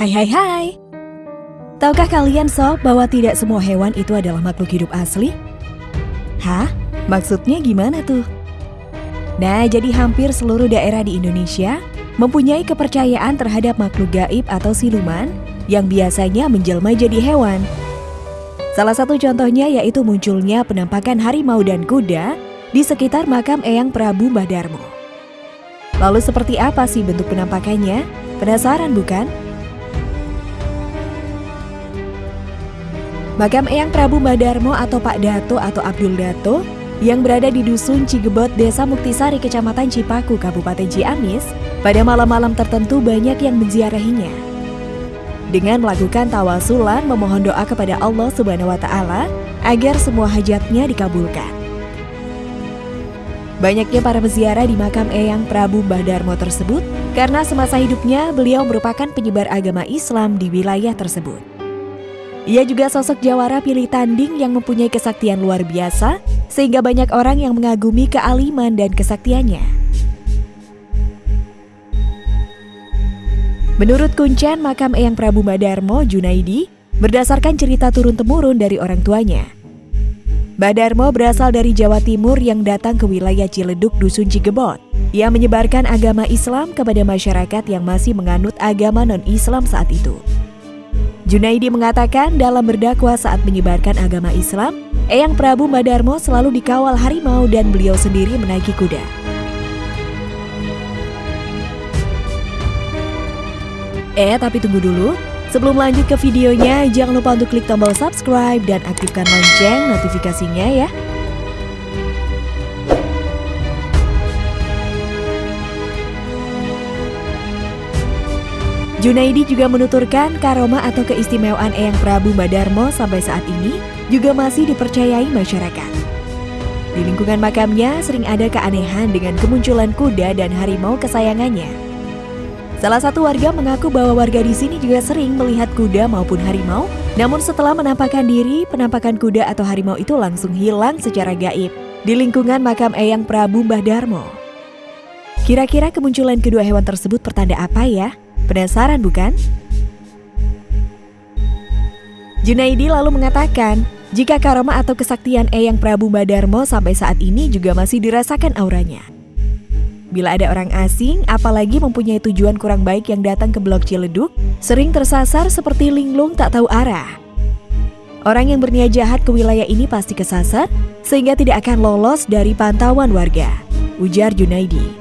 Hai hai hai. Tahukah kalian sob bahwa tidak semua hewan itu adalah makhluk hidup asli? Hah? Maksudnya gimana tuh? Nah, jadi hampir seluruh daerah di Indonesia mempunyai kepercayaan terhadap makhluk gaib atau siluman yang biasanya menjelma jadi hewan. Salah satu contohnya yaitu munculnya penampakan harimau dan kuda di sekitar makam Eyang Prabu Mbah Darmo. Lalu seperti apa sih bentuk penampakannya? Penasaran bukan? Makam Eyang Prabu Madarmo atau Pak Dato atau Abdul Dato yang berada di Dusun Cigebot, Desa Muktisari, Kecamatan Cipaku, Kabupaten Ciamis, pada malam-malam tertentu banyak yang menziarahinya. Dengan melakukan tawasulan memohon doa kepada Allah Subhanahu wa taala agar semua hajatnya dikabulkan. Banyaknya para peziarah di makam Eyang Prabu Mbah Darmo tersebut karena semasa hidupnya beliau merupakan penyebar agama Islam di wilayah tersebut. Ia juga sosok jawara pilih tanding yang mempunyai kesaktian luar biasa, sehingga banyak orang yang mengagumi kealiman dan kesaktiannya. Menurut kuncen makam Eyang Prabu Badarmo Junaidi, berdasarkan cerita turun-temurun dari orang tuanya. Badarmo berasal dari Jawa Timur yang datang ke wilayah Ciledug Dusun Cigebot. Ia menyebarkan agama Islam kepada masyarakat yang masih menganut agama non-Islam saat itu. Junaidi mengatakan dalam berdakwah saat menyebarkan agama Islam, Eyang Prabu Madarmo selalu dikawal harimau dan beliau sendiri menaiki kuda. Eh, tapi tunggu dulu. Sebelum lanjut ke videonya, jangan lupa untuk klik tombol subscribe dan aktifkan lonceng notifikasinya ya. Junaidi juga menuturkan karoma atau keistimewaan Eyang Prabu Badarmo sampai saat ini juga masih dipercayai masyarakat. Di lingkungan makamnya sering ada keanehan dengan kemunculan kuda dan harimau kesayangannya. Salah satu warga mengaku bahwa warga di sini juga sering melihat kuda maupun harimau, namun setelah menampakkan diri, penampakan kuda atau harimau itu langsung hilang secara gaib di lingkungan makam Eyang Prabu Mbah. Kira-kira kemunculan kedua hewan tersebut pertanda apa ya? Penasaran bukan? Junaidi lalu mengatakan, jika karoma atau kesaktian Eyang Prabu Badarmo sampai saat ini juga masih dirasakan auranya. Bila ada orang asing, apalagi mempunyai tujuan kurang baik yang datang ke Blok Ciledug, sering tersasar seperti linglung tak tahu arah. Orang yang berniat jahat ke wilayah ini pasti kesasar, sehingga tidak akan lolos dari pantauan warga, ujar Junaidi.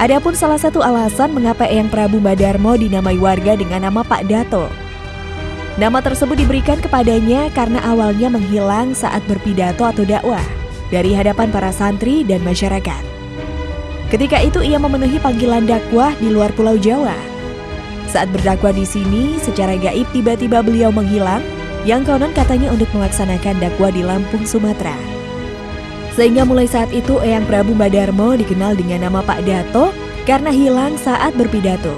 Adapun salah satu alasan mengapa Eyang Prabu Badarmo dinamai warga dengan nama Pak Dato. Nama tersebut diberikan kepadanya karena awalnya menghilang saat berpidato atau dakwah dari hadapan para santri dan masyarakat. Ketika itu ia memenuhi panggilan dakwah di luar Pulau Jawa. Saat berdakwah di sini, secara gaib tiba-tiba beliau menghilang, yang konon katanya untuk melaksanakan dakwah di Lampung, Sumatera. Sehingga mulai saat itu Eyang Prabu Madarmo dikenal dengan nama Pak Dato karena hilang saat berpidato.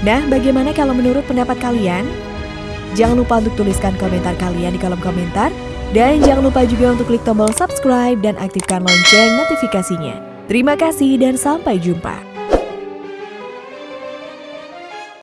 Nah, bagaimana kalau menurut pendapat kalian? Jangan lupa untuk tuliskan komentar kalian di kolom komentar. Dan jangan lupa juga untuk klik tombol subscribe dan aktifkan lonceng notifikasinya. Terima kasih dan sampai jumpa.